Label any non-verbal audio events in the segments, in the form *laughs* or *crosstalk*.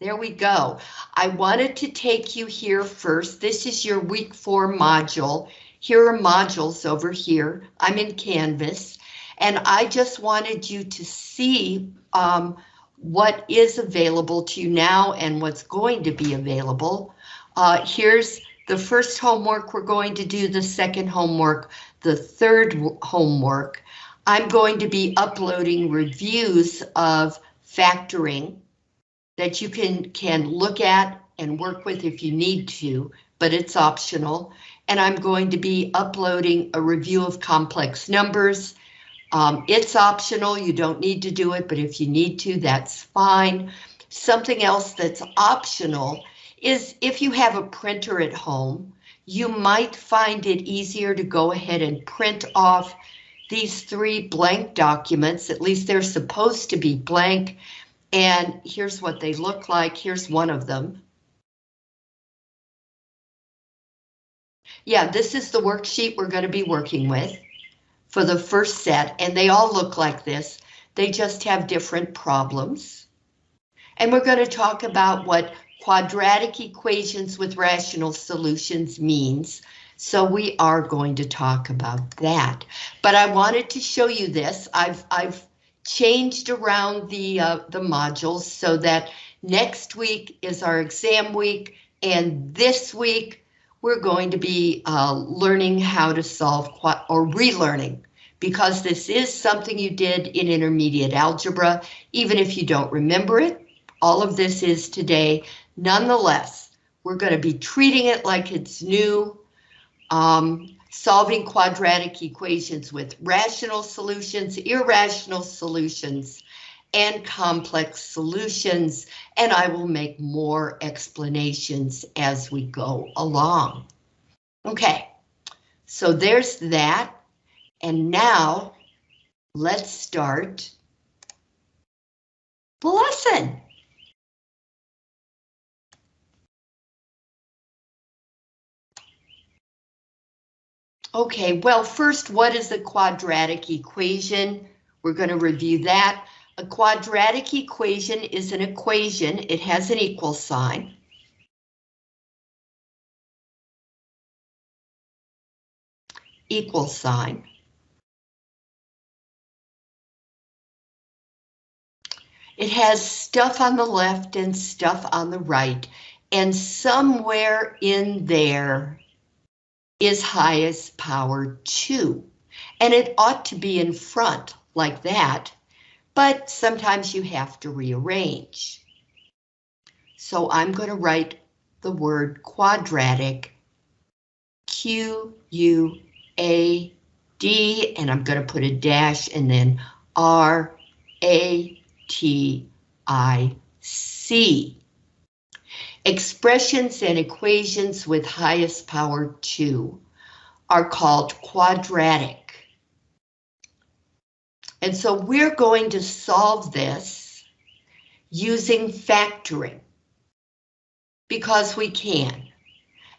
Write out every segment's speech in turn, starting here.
There we go. I wanted to take you here first. This is your week four module. Here are modules over here. I'm in Canvas, and I just wanted you to see um, what is available to you now and what's going to be available. Uh, here's the first homework we're going to do, the second homework, the third homework. I'm going to be uploading reviews of factoring that you can, can look at and work with if you need to, but it's optional. And I'm going to be uploading a review of complex numbers. Um, it's optional, you don't need to do it, but if you need to, that's fine. Something else that's optional is if you have a printer at home, you might find it easier to go ahead and print off these three blank documents, at least they're supposed to be blank, and here's what they look like. Here's one of them. Yeah, this is the worksheet we're going to be working with for the first set, and they all look like this. They just have different problems. And we're going to talk about what quadratic equations with rational solutions means. So we are going to talk about that. But I wanted to show you this. I've, I've changed around the, uh, the modules so that next week is our exam week and this week we're going to be uh, learning how to solve or relearning because this is something you did in intermediate algebra, even if you don't remember it. All of this is today. Nonetheless, we're going to be treating it like it's new. Um, solving quadratic equations with rational solutions, irrational solutions, and complex solutions, and I will make more explanations as we go along. Okay, so there's that, and now let's start the lesson. Okay, well, first, what is a quadratic equation? We're going to review that. A quadratic equation is an equation. It has an equal sign. Equal sign. It has stuff on the left and stuff on the right, and somewhere in there is highest power 2. And it ought to be in front like that, but sometimes you have to rearrange. So I'm going to write the word quadratic, Q-U-A-D, and I'm going to put a dash and then R-A-T-I-C. Expressions and equations with highest power 2 are called quadratic. And so we're going to solve this using factoring because we can.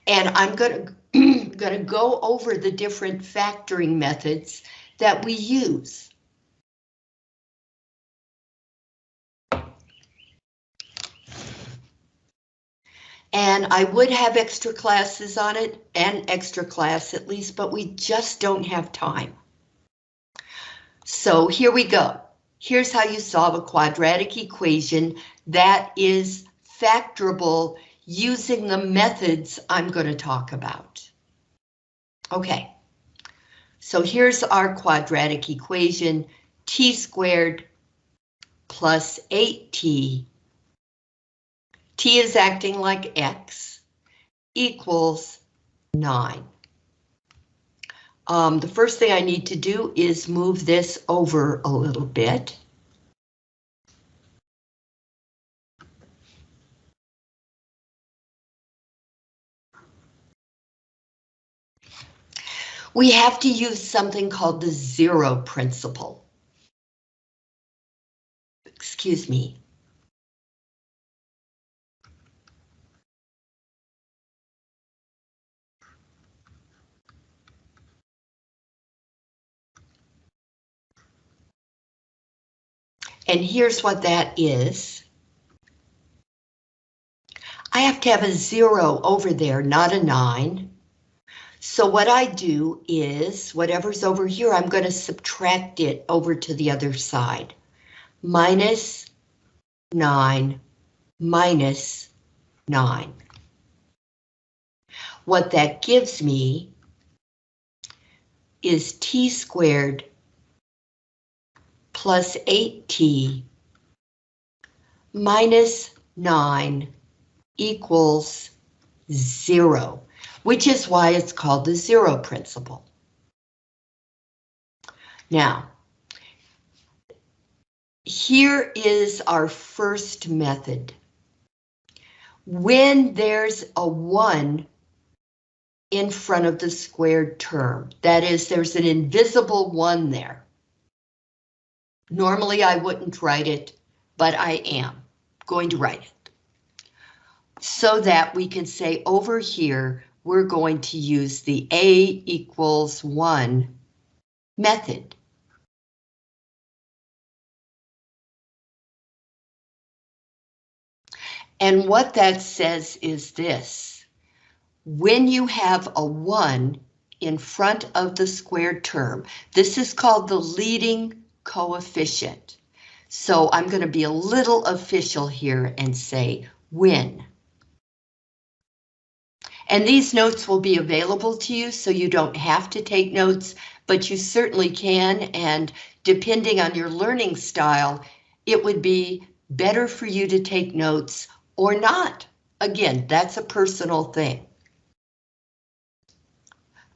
And I'm going to, going to go over the different factoring methods that we use. And I would have extra classes on it, and extra class at least, but we just don't have time. So here we go. Here's how you solve a quadratic equation that is factorable using the methods I'm going to talk about. Okay, so here's our quadratic equation, t squared plus 8t t is acting like x equals 9. Um, the first thing I need to do is move this over a little bit. We have to use something called the zero principle. Excuse me. And here's what that is. I have to have a zero over there, not a nine. So what I do is, whatever's over here, I'm going to subtract it over to the other side. Minus 9 minus 9. What that gives me is t squared plus 8t minus 9 equals 0, which is why it's called the zero principle. Now, here is our first method. When there's a 1 in front of the squared term. That is, there's an invisible one there. Normally I wouldn't write it, but I am going to write it. So that we can say over here, we're going to use the A equals 1 method. And what that says is this when you have a 1 in front of the squared term, this is called the leading coefficient. So I'm going to be a little official here and say when. And these notes will be available to you, so you don't have to take notes, but you certainly can, and depending on your learning style, it would be better for you to take notes or not. Again, that's a personal thing.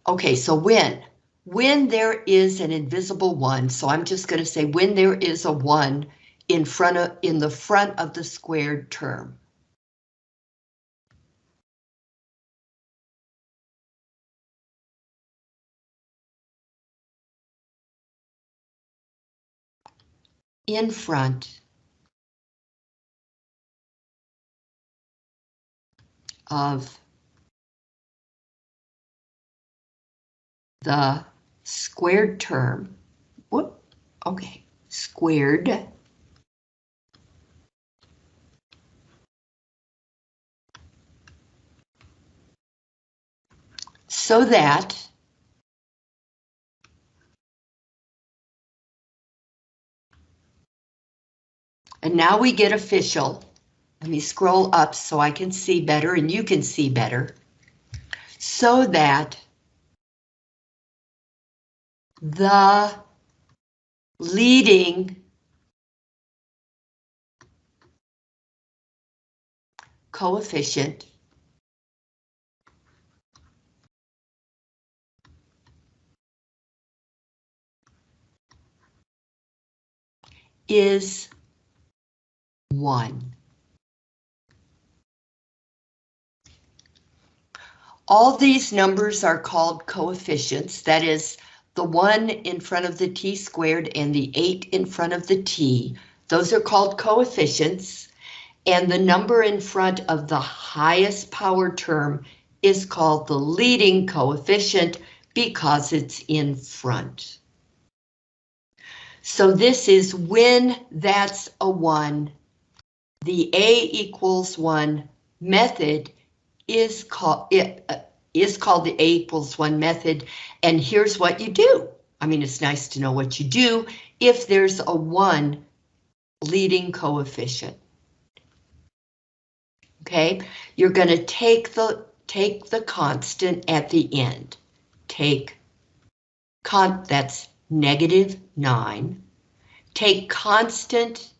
Okay, so when? When there is an invisible one, so I'm just going to say when there is a one in front of in the front of the squared term. In front of the squared term, whoop, okay, squared so that and now we get official. Let me scroll up so I can see better and you can see better. So that the leading coefficient is 1. All these numbers are called coefficients, that is, the 1 in front of the t squared and the 8 in front of the t. Those are called coefficients. And the number in front of the highest power term is called the leading coefficient because it's in front. So this is when that's a 1, the A equals 1 method is called it, uh, is called the A equals 1 method, and here's what you do. I mean, it's nice to know what you do if there's a 1 leading coefficient. Okay, you're going to take the take the constant at the end. Take con that's negative 9. Take constant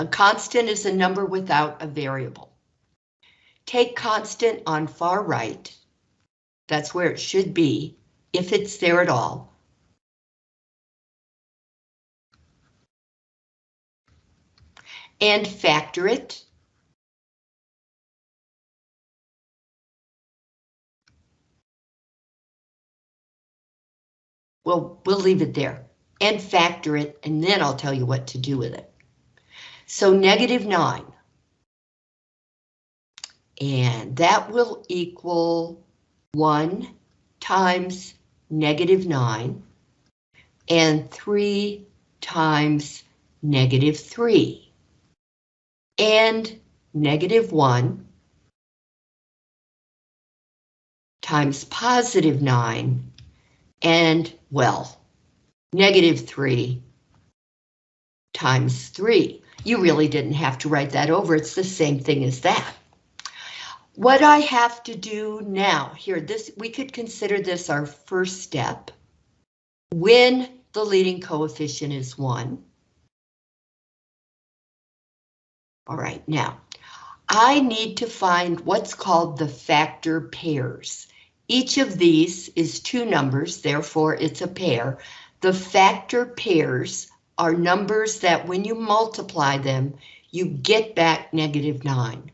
A constant is a number without a variable. Take constant on far right. That's where it should be, if it's there at all. And factor it. Well, we'll leave it there and factor it, and then I'll tell you what to do with it. So negative 9 and that will equal 1 times negative 9 and 3 times negative 3. and negative 1 times positive 9 and, well, negative 3 times 3. You really didn't have to write that over. It's the same thing as that. What I have to do now, here, this we could consider this our first step. When the leading coefficient is 1. All right, now, I need to find what's called the factor pairs. Each of these is two numbers, therefore it's a pair. The factor pairs are numbers that when you multiply them, you get back negative 9.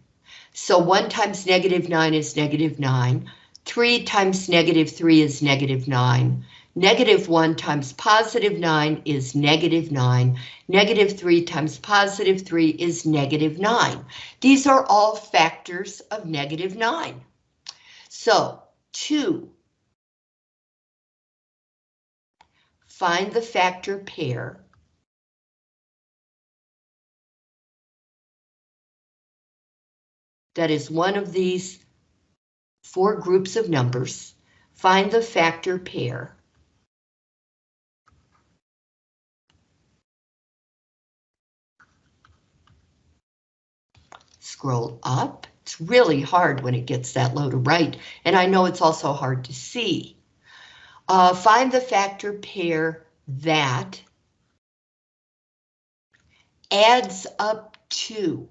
So 1 times negative 9 is negative 9. 3 times negative 3 is negative 9. Negative 1 times positive 9 is negative 9. Negative 3 times positive 3 is negative 9. These are all factors of negative 9. So 2. Find the factor pair. That is one of these four groups of numbers. Find the factor pair. Scroll up. It's really hard when it gets that low to right, and I know it's also hard to see. Uh, find the factor pair that adds up to.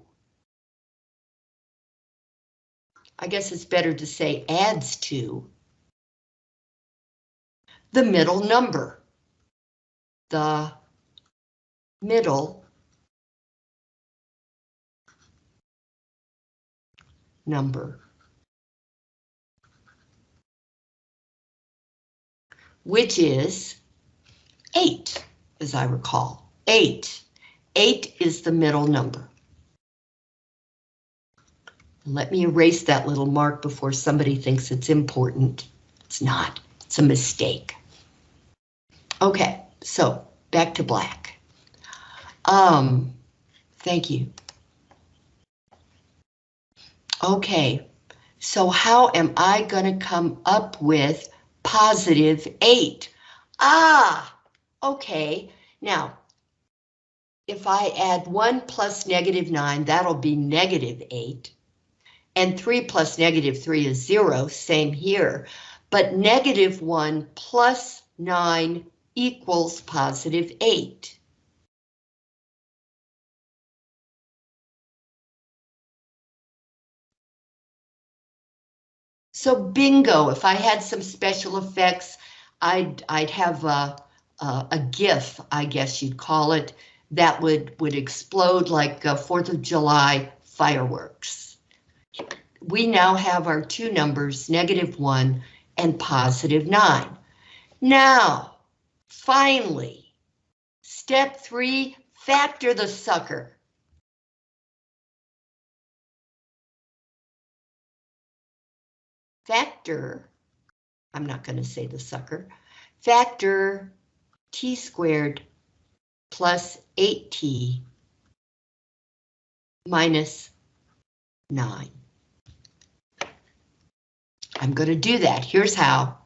I guess it's better to say adds to the middle number. The middle number. Which is 8, as I recall. 8. 8 is the middle number. Let me erase that little mark before somebody thinks it's important. It's not. It's a mistake. Okay, so back to black. Um, thank you. Okay, so how am I to come up with positive 8? Ah, okay. Now, if I add 1 plus negative 9, that'll be negative 8. And 3 plus negative 3 is 0, same here. But negative 1 plus 9 equals positive 8. So bingo, if I had some special effects, I'd, I'd have a, a, a GIF, I guess you'd call it, that would, would explode like 4th of July fireworks. We now have our two numbers, negative 1 and positive 9. Now, finally, step 3, factor the sucker. factor, I'm not going to say the sucker, factor t squared plus 8t minus 9. I'm going to do that. Here's how.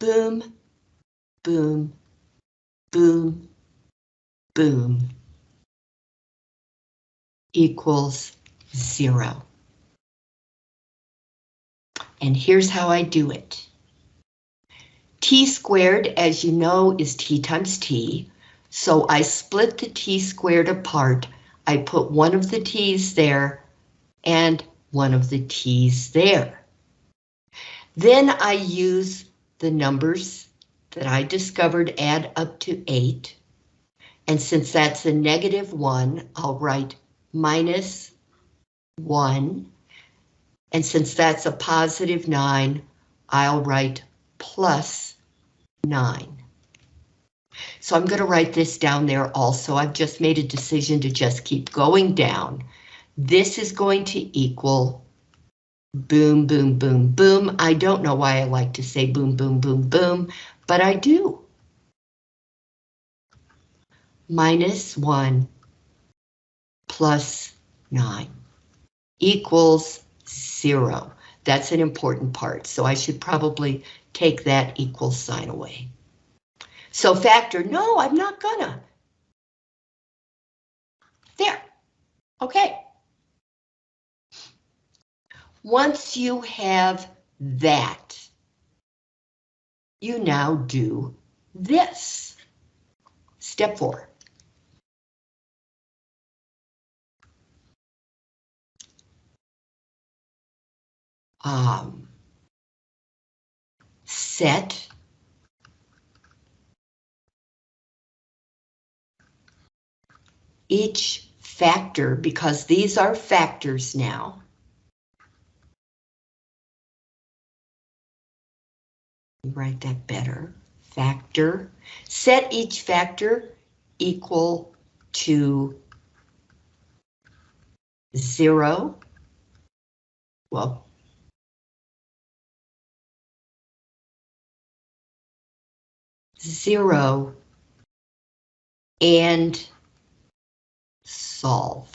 Boom, boom, boom, boom equals zero. And here's how I do it. T squared, as you know, is T times T. So I split the T squared apart. I put one of the T's there and one of the T's there. Then I use the numbers that I discovered add up to 8. And since that's a negative 1, I'll write minus 1 and since that's a positive 9, I'll write plus 9. So I'm going to write this down there also. I've just made a decision to just keep going down. This is going to equal boom, boom, boom, boom. I don't know why I like to say boom, boom, boom, boom, but I do. Minus 1 plus 9 equals 0. That's an important part, so I should probably take that equal sign away. So factor, no, I'm not gonna. There. Okay. Once you have that, you now do this. Step four. Um, set each factor, because these are factors now. Write that better. Factor. Set each factor equal to zero. Well, zero and solve.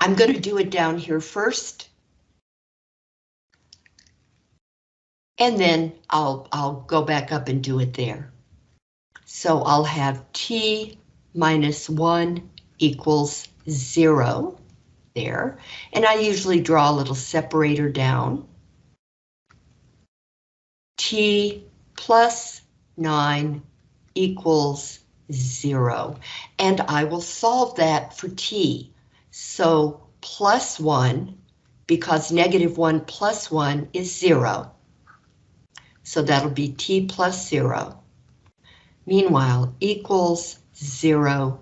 I'm going to do it down here first. And then I'll, I'll go back up and do it there. So I'll have t minus 1 equals 0 there. And I usually draw a little separator down. t plus 9 equals 0. And I will solve that for t. So plus 1, because negative 1 plus 1 is 0. So that'll be t plus 0. Meanwhile, equals 0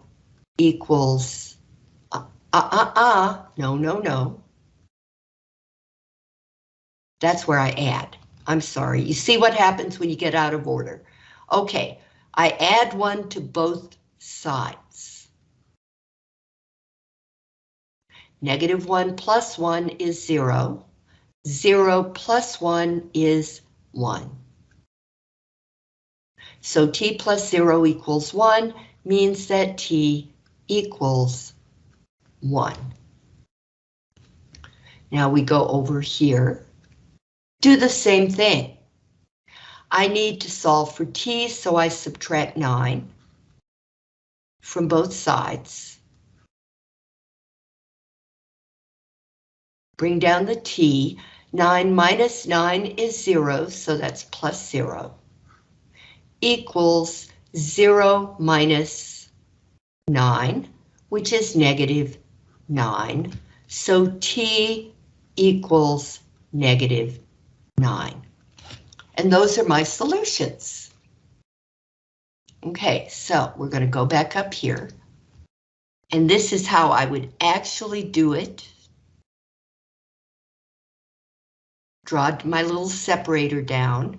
equals, uh, uh, uh, uh, no, no, no. That's where I add. I'm sorry. You see what happens when you get out of order. Okay, I add one to both sides. Negative 1 plus 1 is 0. 0 plus 1 is 1. So t plus 0 equals 1 means that t equals 1. Now we go over here. Do the same thing. I need to solve for t, so I subtract 9 from both sides. Bring down the t. 9 minus 9 is 0, so that's plus 0. Equals 0 minus 9, which is negative 9. So t equals negative 9. And those are my solutions. Okay, so we're going to go back up here. And this is how I would actually do it. Draw my little separator down,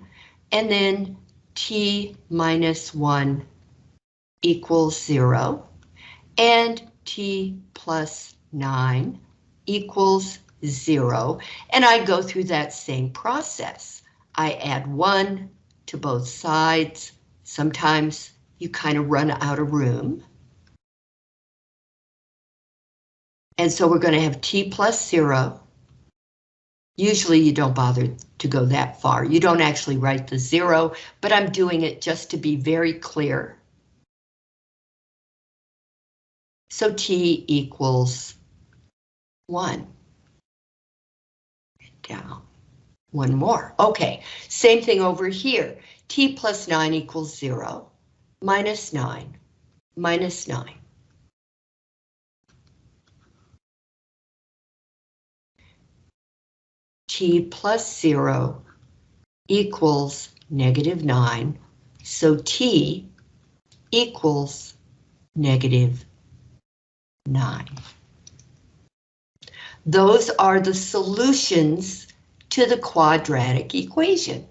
and then t minus 1 equals 0, and t plus 9 equals 0, and I go through that same process. I add 1 to both sides. Sometimes you kind of run out of room. And so we're going to have t plus 0. Usually you don't bother to go that far. You don't actually write the 0, but I'm doing it just to be very clear. So t equals 1. Down. One more. Okay, same thing over here. t plus 9 equals 0, minus 9, minus 9. T plus 0 equals negative 9, so t equals negative 9. Those are the solutions to the quadratic equation.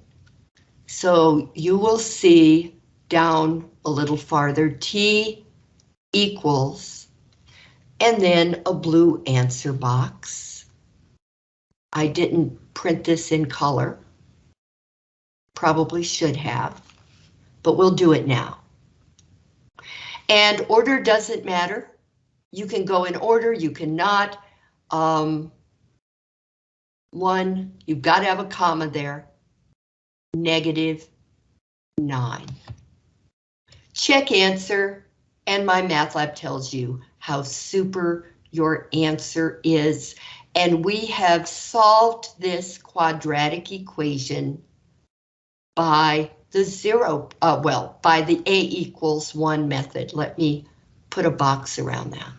So you will see down a little farther, T equals, and then a blue answer box. I didn't print this in color. Probably should have, but we'll do it now. And order doesn't matter. You can go in order, you cannot. Um, one, you've got to have a comma there. Negative nine. Check answer, and MyMathLab tells you how super your answer is. And we have solved this quadratic equation by the zero, uh, well, by the A equals one method. Let me put a box around that.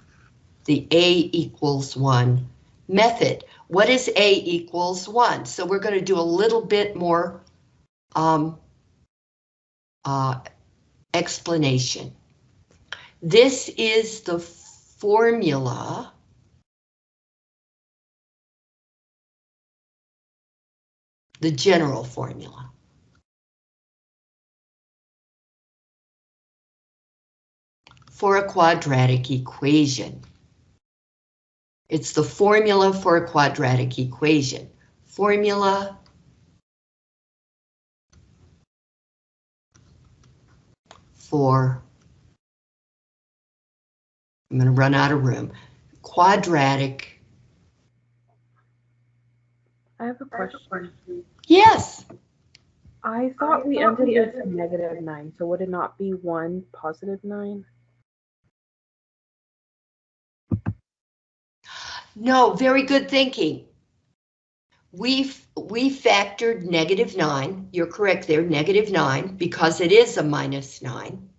The A equals one method. What is A equals one? So we're going to do a little bit more um, uh, explanation. This is the formula the general formula. For a quadratic equation. It's the formula for a quadratic equation. Formula for, I'm going to run out of room, quadratic, I have a question. yes, I thought we ended with negative nine, so would it not be one positive nine? no, very good thinking. We, we factored negative nine, you're correct there, negative nine, because it is a minus nine.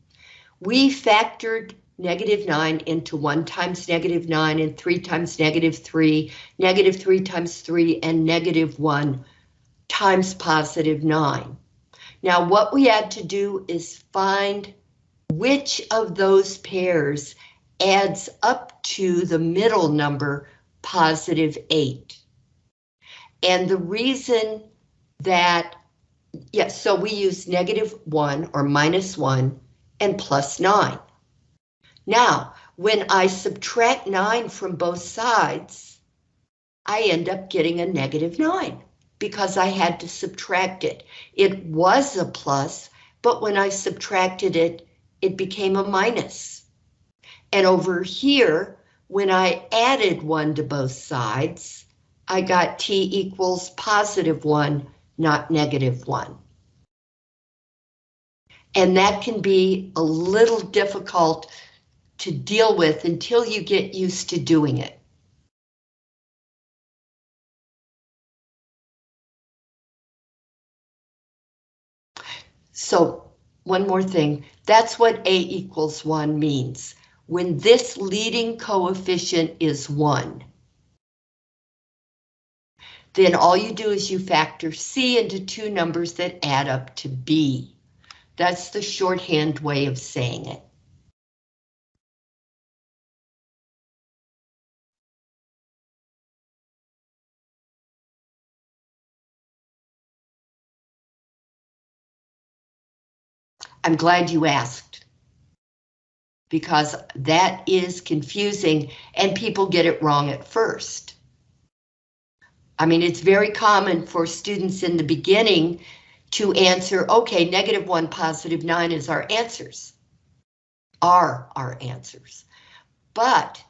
We factored negative nine into one times negative nine and three times negative three, negative three times three, and negative one times positive nine. Now what we had to do is find which of those pairs adds up to the middle number, positive eight. And the reason that, yes, so we use negative one or minus one and plus nine. Now, when I subtract nine from both sides, I end up getting a negative nine because I had to subtract it. It was a plus, but when I subtracted it, it became a minus. And over here, when I added one to both sides, I got t equals positive one, not negative one. And that can be a little difficult to deal with until you get used to doing it. So one more thing, that's what A equals one means. When this leading coefficient is one, then all you do is you factor C into two numbers that add up to B. That's the shorthand way of saying it. I'm glad you asked. Because that is confusing and people get it wrong at first. I mean, it's very common for students in the beginning to answer, okay, negative one, positive nine is our answers. Are our answers. But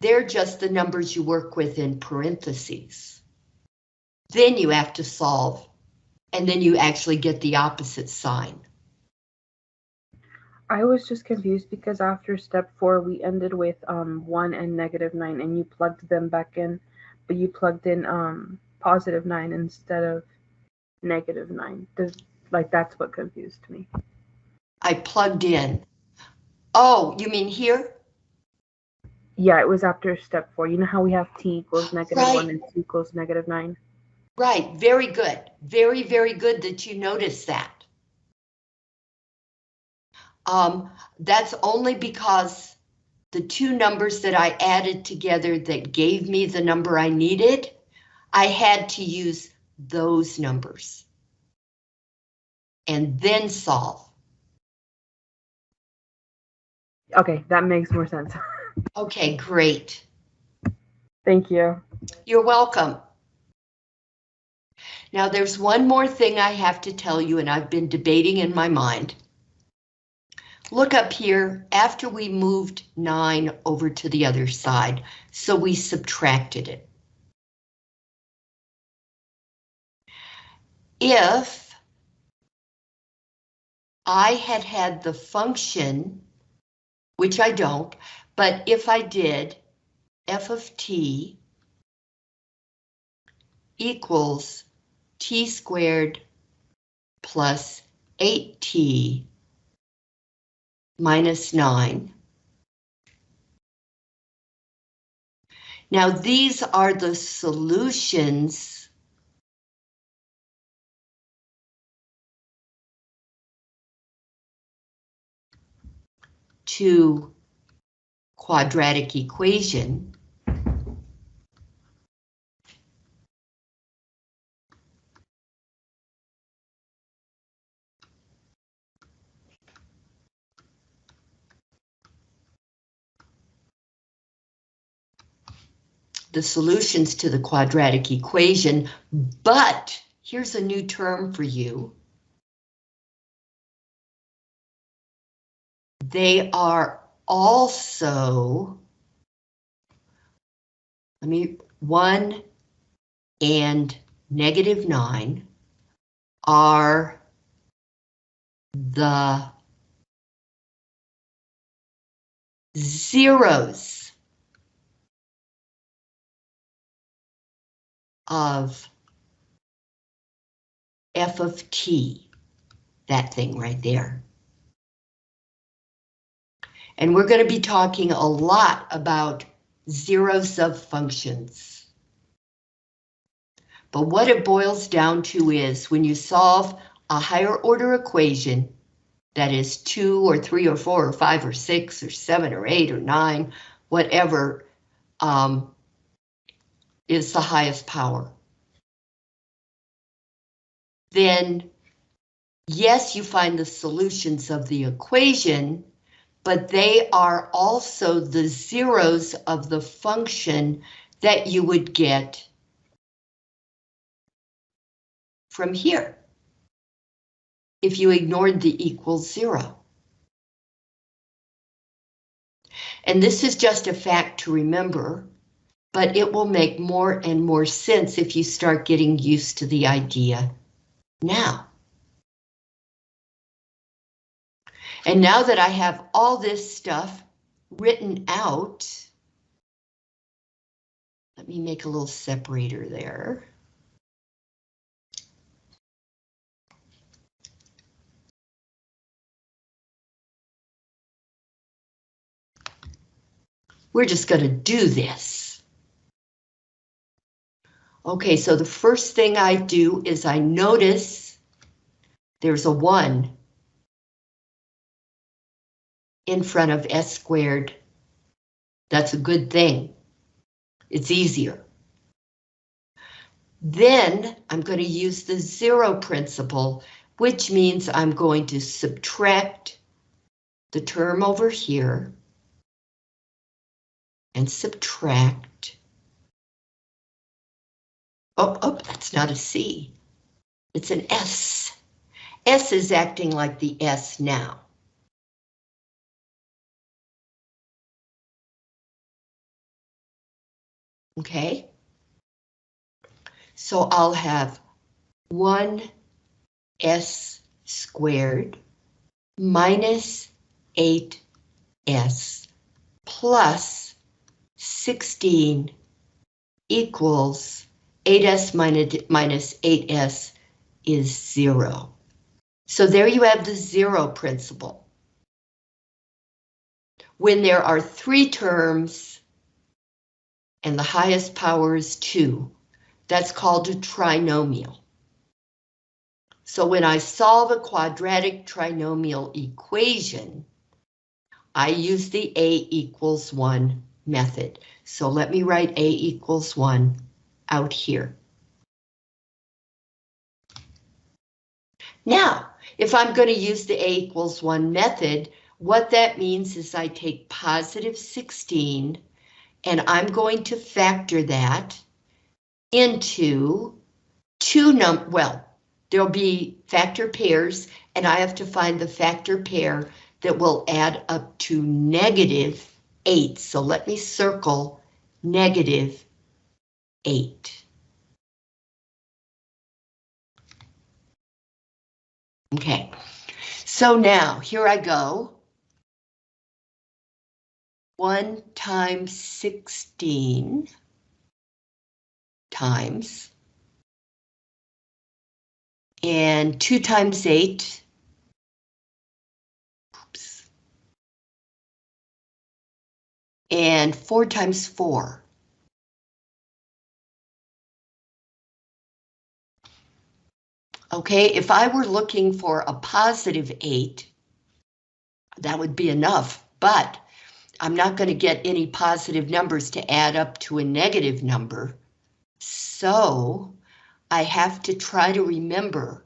they're just the numbers you work with in parentheses. Then you have to solve, and then you actually get the opposite sign. I was just confused because after step four, we ended with um one and negative nine, and you plugged them back in, but you plugged in um positive nine instead of negative nine. Does like that's what confused me. I plugged in. Oh, you mean here? Yeah, it was after step four. You know how we have t equals *sighs* negative Right. one and t equals negative nine? Right, very good. Very, very good that you noticed that. Um, that's only because the two numbers that I added together that gave me the number I needed, I had to use those numbers. And then solve. Okay, that makes more sense. *laughs* Okay, great. Thank you. You're welcome. Now there's one more thing I have to tell you and I've been debating in my mind. Look up here after we moved 9 over to the other side, so we subtracted it. If I had had the function, which I don't, but if I did, f of t equals t squared plus 8t minus 9. Now these are the solutions to quadratic equation. The solutions to the quadratic equation, but here's a new term for you. They are also, let me, 1 and negative 9 are the zeros of f of t, that thing right there. And we're going to be talking a lot about zeros of functions. But what it boils down to is when you solve a higher order equation, that is two or three or four or five or six or seven or eight or nine, whatever, um, is the highest power. Then, yes, you find the solutions of the equation, but they are also the zeros of the function that you would get from here if you ignored the equals zero. And this is just a fact to remember but it will make more and more sense if you start getting used to the idea now. And now that I have all this stuff written out, let me make a little separator there. We're just going to do this. Okay, so the first thing I do is I notice there's a 1 in front of s squared. That's a good thing. It's easier. Then I'm going to use the zero principle, which means I'm going to subtract the term over here and subtract Oh, oh, that's not a C. It's an S. S is acting like the S now. Okay. So I'll have 1s squared minus 8s plus 16 equals 8s minus 8s is zero. So there you have the zero principle. When there are three terms and the highest power is two, that's called a trinomial. So when I solve a quadratic trinomial equation, I use the A equals 1 method. So let me write A equals 1 out here. Now, if I'm going to use the A equals 1 method, what that means is I take positive 16 and I'm going to factor that into two num well, there'll be factor pairs and I have to find the factor pair that will add up to negative 8. So let me circle negative 8. Okay, so now here I go. 1 times 16 times and 2 times 8 oops, and 4 times 4. Okay, if I were looking for a positive 8, that would be enough, but I'm not going to get any positive numbers to add up to a negative number. So I have to try to remember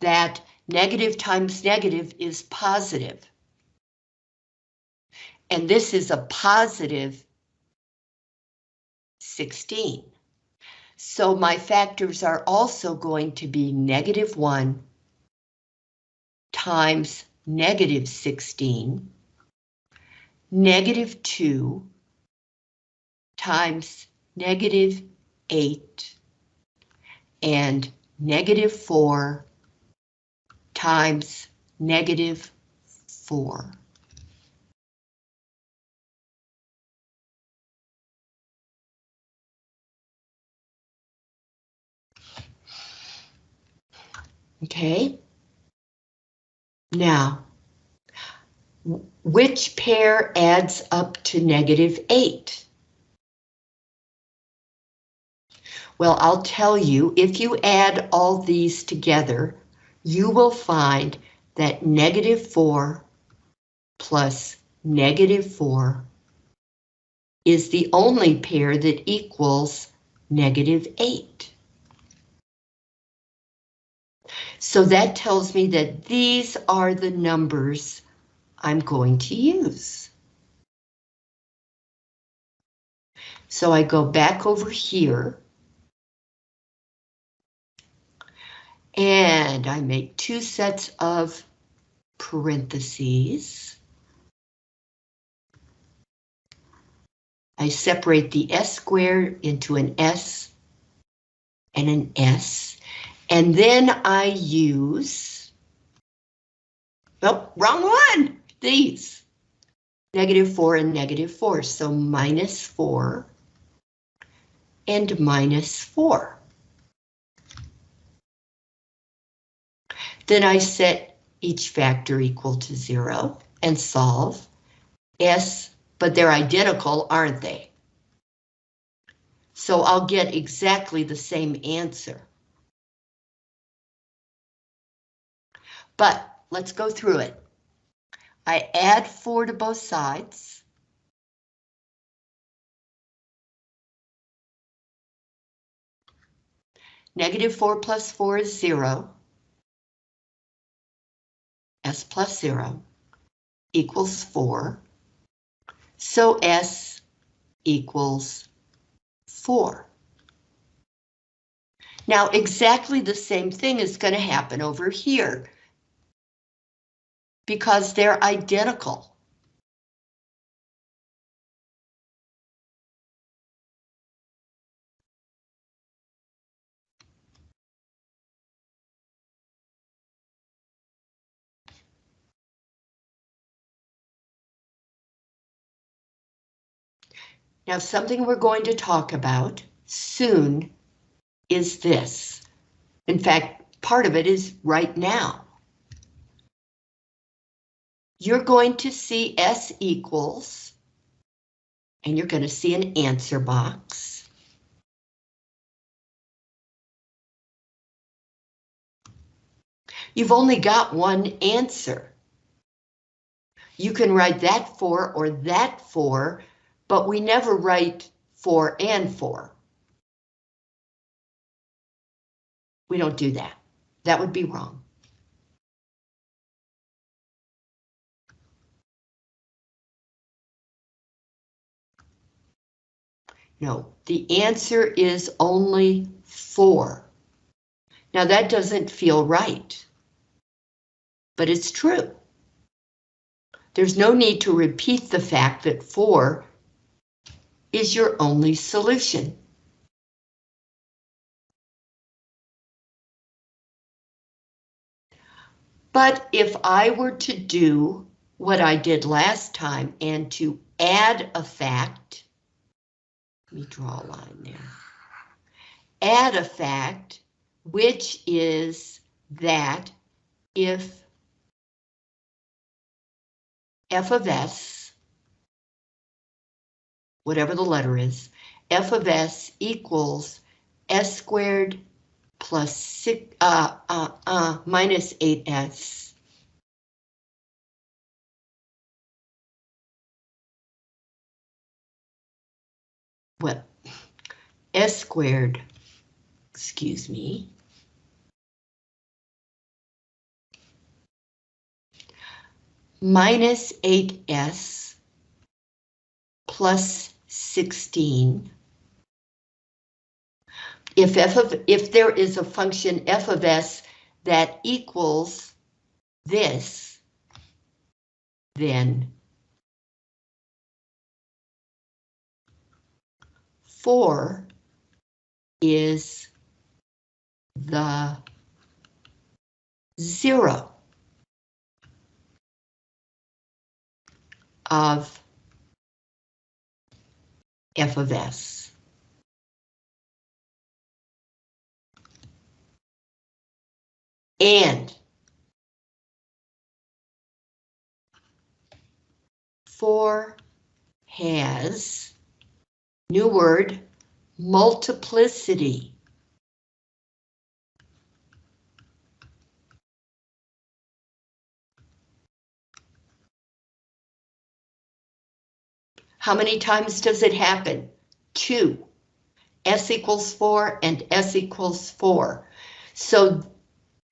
that negative times negative is positive. And this is a positive 16. So my factors are also going to be negative 1 times negative 16, negative 2 times negative 8, and negative 4 times negative 4. Okay. Now, which pair adds up to negative 8? Well, I'll tell you, if you add all these together, you will find that negative 4 plus negative 4 is the only pair that equals negative 8. So that tells me that these are the numbers I'm going to use. So I go back over here. And I make two sets of parentheses. I separate the S squared into an S and an S. And then I use, oh, wrong one, these. Negative 4 and negative 4, so minus 4 and minus 4. Then I set each factor equal to 0 and solve. S, but they're identical, aren't they? So I'll get exactly the same answer. But let's go through it. I add 4 to both sides. Negative 4 plus 4 is 0. S plus 0 equals 4. So S equals 4. Now exactly the same thing is going to happen over here because they're identical. Now, something we're going to talk about soon is this. In fact, part of it is right now you're going to see S equals, and you're going to see an answer box. You've only got one answer. You can write that four or that four, but we never write four and four. We don't do that. That would be wrong. No, the answer is only four. Now that doesn't feel right, but it's true. there's no need to repeat the fact that 4 is your only solution. But if I were to do what I did last time and to add a fact, let me draw a line there. Add a fact, which is that if f of s, whatever the letter is, f of s equals s squared plus six, uh, uh, uh, minus 8s. Well, s squared, excuse me. Minus 8s plus 16 if f of if there is a function f of s that equals this, then four is the zero of f of s. and four has, new word, multiplicity. How many times does it happen? Two. S equals four and S equals four. So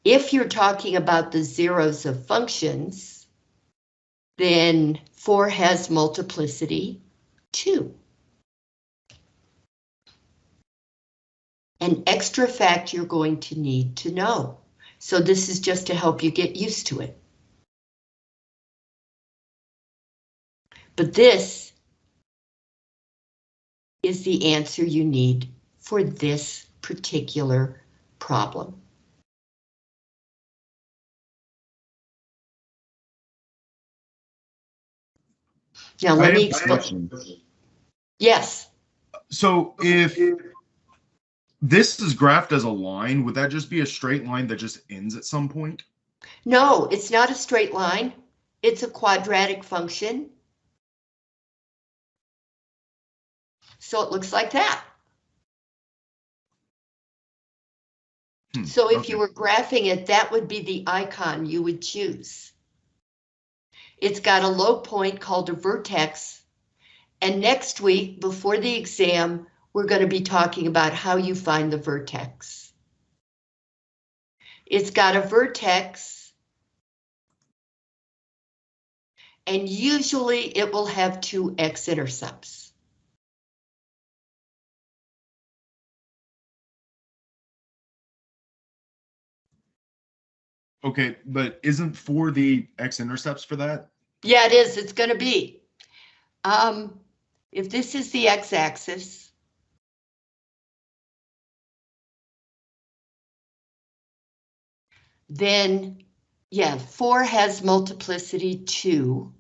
if you're talking about the zeros of functions, then 4 has multiplicity 2. An extra fact you're going to need to know. So this is just to help you get used to it. But this is the answer you need for this particular problem. Now, let me explain. Yes. So if this is graphed as a line, would that just be a straight line that just ends at some point? No, it's not a straight line. It's a quadratic function. So it looks like that. Hmm, So if okay. you were graphing it, that would be the icon you would choose. It's got a low point called a vertex. And next week, before the exam, we're going to be talking about how you find the vertex. It's got a vertex. And usually it will have two x-intercepts. Okay, but isn't four the x-intercepts for that? Yeah, it is. It's going to be. Um, if this is the x-axis. Then, yeah, four has multiplicity two,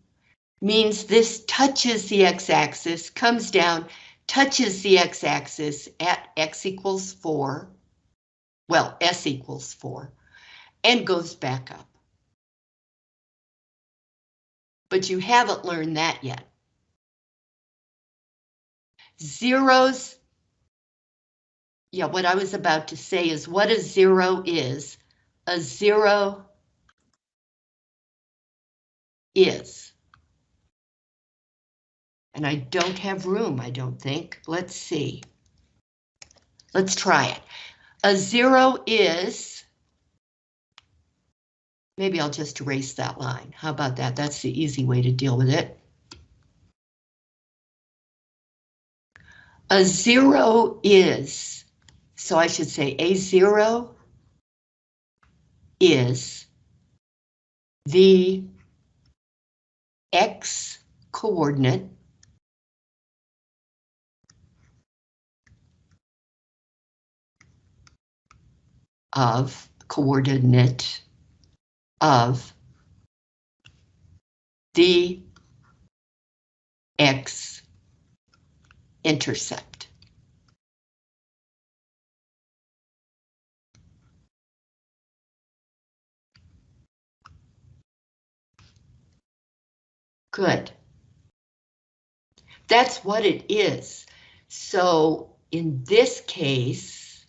means this touches the x-axis, comes down, touches the x-axis at x equals four, well, s equals four, and goes back up but you haven't learned that yet. Zeros, yeah, what I was about to say is what a zero is. A zero is. And I don't have room, I don't think. Let's see. Let's try it. A zero is Maybe I'll just erase that line. How about that? That's the easy way to deal with it. A zero is, so I should say a zero is the x coordinate of coordinate of the x intercept. Good. That's what it is. So in this case,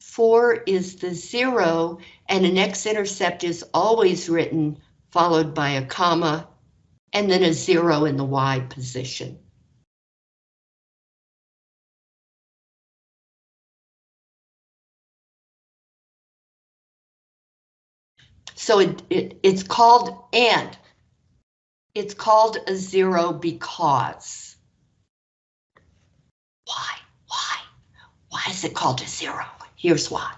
4 is the 0, and an x-intercept is always written followed by a comma, and then a 0 in the y position. So it, it, it's called and. It's called a zero because. Why? Why? Why is it called a zero? Here's why.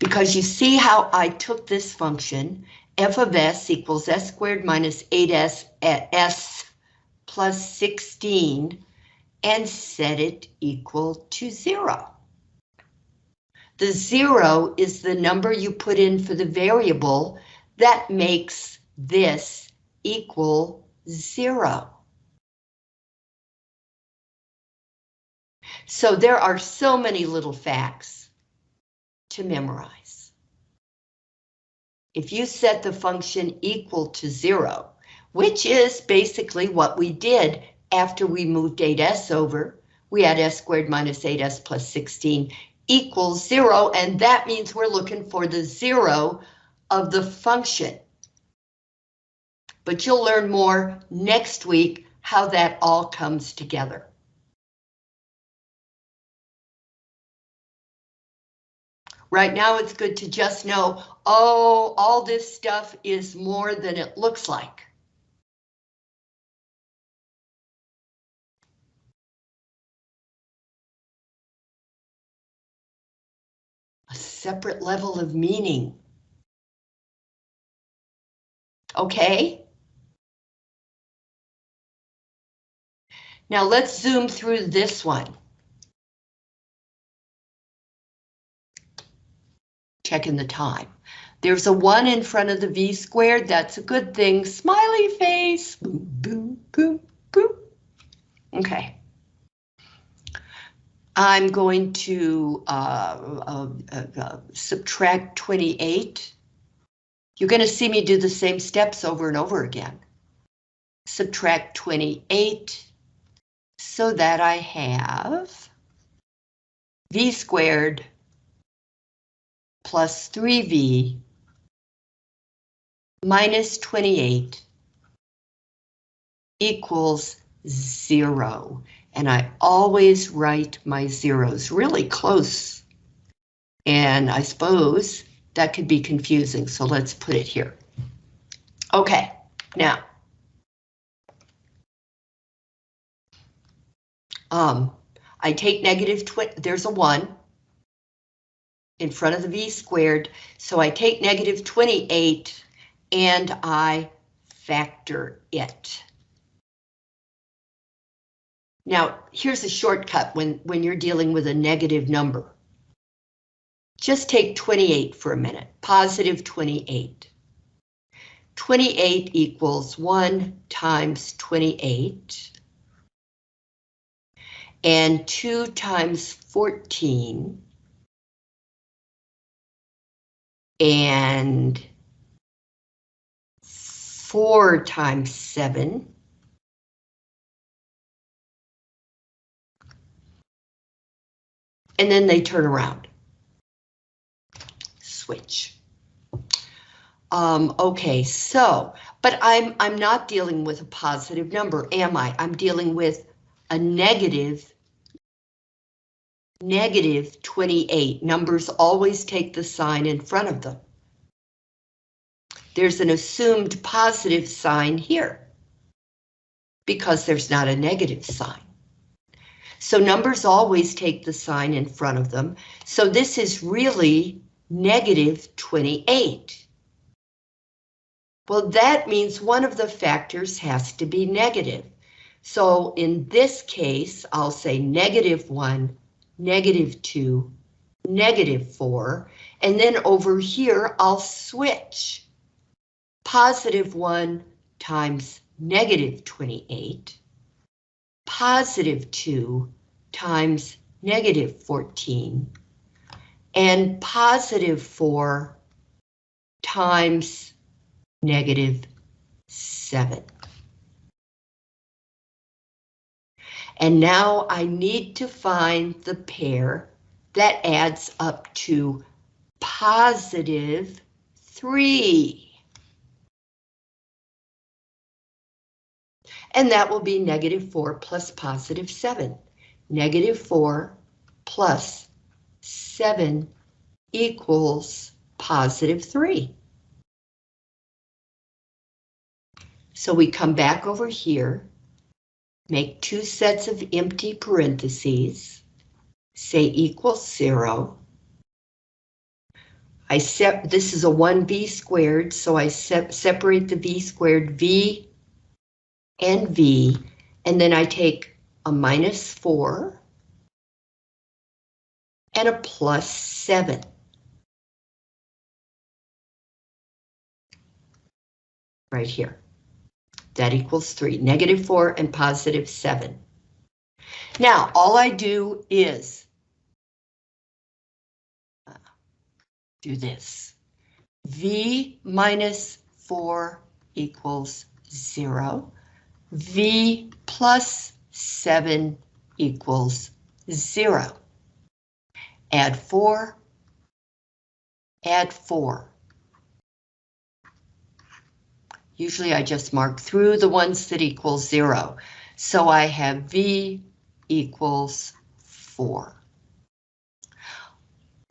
Because you see how I took this function, f of s equals s squared minus 8s at s plus 16, and set it equal to zero. The zero is the number you put in for the variable that makes this equal zero. So there are so many little facts to memorize. If you set the function equal to zero, which is basically what we did after we moved 8s over, we had s squared minus 8s plus 16 equals zero, and that means we're looking for the zero of the function. But you'll learn more next week how that all comes together. Right now, it's good to just know, oh, all this stuff is more than it looks like. A separate level of meaning. Okay? Now let's zoom through this one. checking the time. There's a one in front of the V squared, that's a good thing. Smiley face, boom, boom, boom, boom. Okay. I'm going to uh, uh, uh, subtract 28. You're going to see me do the same steps over and over again. Subtract 28 so that I have V squared plus 3v minus 28 equals zero. And I always write my zeros really close. And I suppose that could be confusing, so let's put it here. Okay, now. Um, I take negative, there's a one, in front of the v squared. So I take negative 28 and I factor it. Now, here's a shortcut when, when you're dealing with a negative number. Just take 28 for a minute, positive 28. 28 equals 1 times 28. And 2 times 14 and 4 times 7. And then they turn around. Switch. Um, okay, so, but I'm I'm not dealing with a positive number, am I? I'm dealing with a negative negative 28. Numbers always take the sign in front of them. There's an assumed positive sign here because there's not a negative sign. So numbers always take the sign in front of them. So this is really negative 28. Well, that means one of the factors has to be negative. So in this case, I'll say negative 1, negative 2, negative 4, and then over here I'll switch. Positive 1 times negative 28, positive 2 times negative 14, and positive 4 times negative 7. And now I need to find the pair that adds up to positive 3. And that will be negative 4 plus positive 7. Negative 4 plus 7 equals positive 3. So we come back over here, make two sets of empty parentheses, say equals 0. I set, this is a 1v squared, so I se separate the v squared v and v, and then I take a minus 4 and a plus 7. Right here. That equals 3, negative 4 and positive 7. Now, all I do is uh, do this. V minus 4 equals 0. V plus 7 equals 0. Add 4. Add 4. Usually I just mark through the ones that equal 0. So I have V equals 4.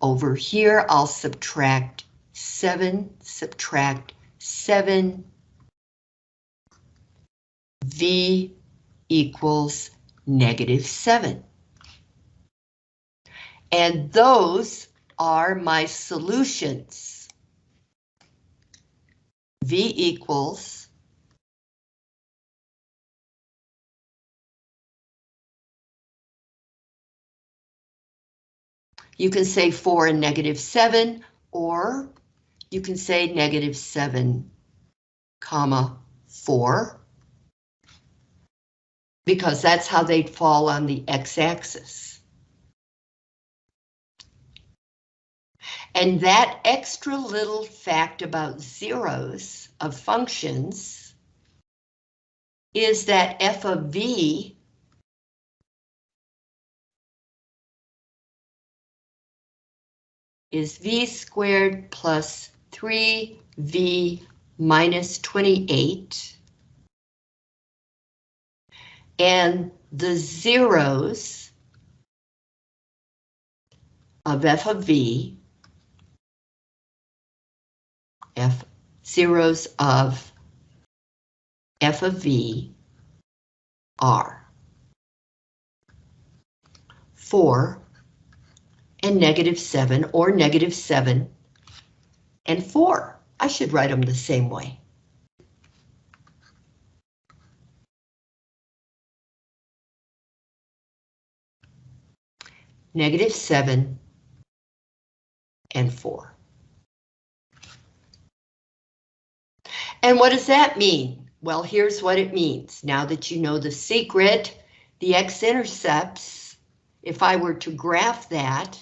Over here, I'll subtract 7, subtract 7, V equals negative 7. And those are my solutions. V equals You can say 4 and negative 7, or you can say negative 7, comma 4 because that's how they'd fall on the x-axis. And that extra little fact about zeros of functions is that f of v is v squared plus 3v minus 28 and the zeros of f of v, f zeros of f of v are 4 and negative 7 or negative 7 and 4. I should write them the same way. negative 7, and 4. And what does that mean? Well, here's what it means. Now that you know the secret, the x-intercepts, if I were to graph that,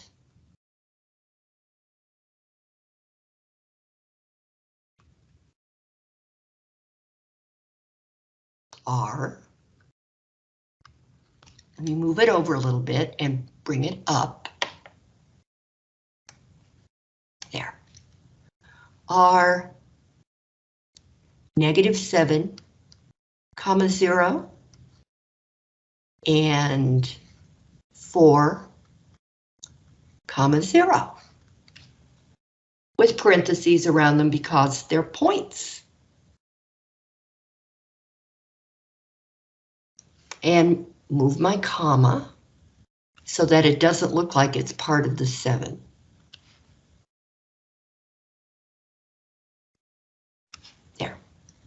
are, let me move it over a little bit and bring it up. There. Are negative 7, comma 0, and 4, comma 0, with parentheses around them because they're points. And move my comma so that it doesn't look like it's part of the 7.